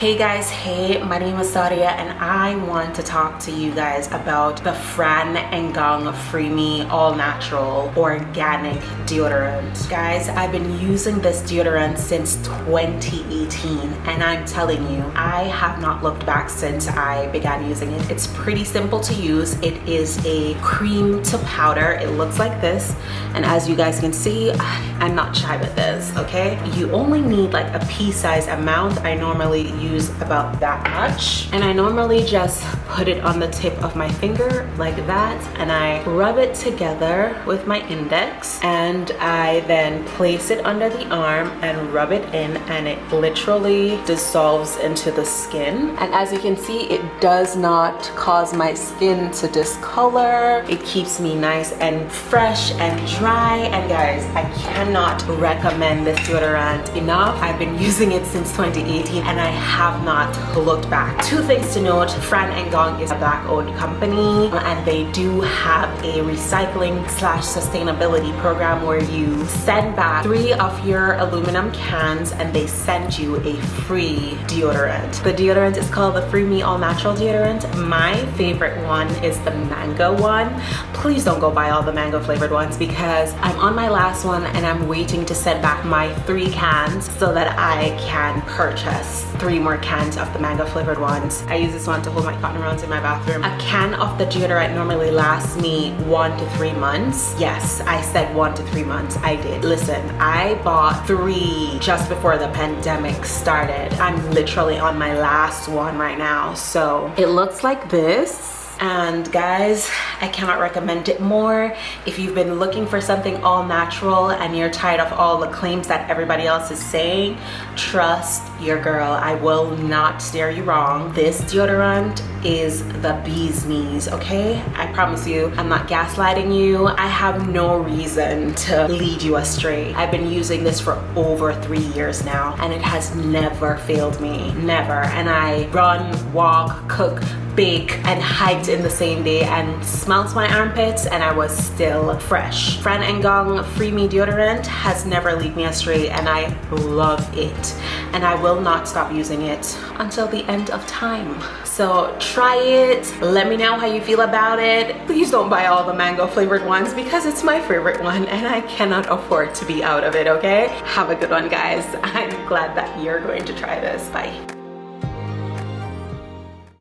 Hey guys, hey, my name is Sadia and I want to talk to you guys about the Fran and Gong Free Me All Natural Organic Deodorant. Guys, I've been using this deodorant since 2018 and I'm telling you, I have not looked back since I began using it. It's pretty simple to use. It is a cream to powder. It looks like this and as you guys can see, I'm not shy with this, okay? You only need like a pea-size amount. I normally use use about that much. And I normally just put it on the tip of my finger like that and I rub it together with my index and I then place it under the arm and rub it in and it literally dissolves into the skin. And as you can see it does not cause my skin to discolor. It keeps me nice and fresh and dry. And guys I cannot recommend this deodorant enough. I've been using it since 2018 and I have not looked back. Two things to note, Fran and Gong is a black owned company and they do have a recycling slash sustainability program where you send back three of your aluminum cans and they send you a free deodorant. The deodorant is called the Free Me All Natural deodorant. My favorite one is the mango one. Please don't go buy all the mango flavored ones because I'm on my last one and I'm waiting to send back my three cans so that I can purchase three more cans of the mango flavored ones. I use this one to hold my cotton rounds in my bathroom. A can of the deodorant normally lasts me one to three months. Yes, I said one to three months. I did. Listen, I bought three just before the pandemic started. I'm literally on my last one right now. So it looks like this and guys I cannot recommend it more. If you've been looking for something all natural and you're tired of all the claims that everybody else is saying trust your girl. I will not steer you wrong. This deodorant is the bee's knees okay? I promise you I'm not gaslighting you. I have no reason to lead you astray. I've been using this for over three years now and it has never failed me. Never. And I run walk cook bake and hiked in the same day and smelt my armpits and I was still fresh. Fran and Gong Free Me Deodorant has never lead me astray and I love it. And I will not stop using it until the end of time. So try it, let me know how you feel about it. Please don't buy all the mango flavored ones because it's my favorite one and I cannot afford to be out of it, okay? Have a good one guys. I'm glad that you're going to try this. Bye.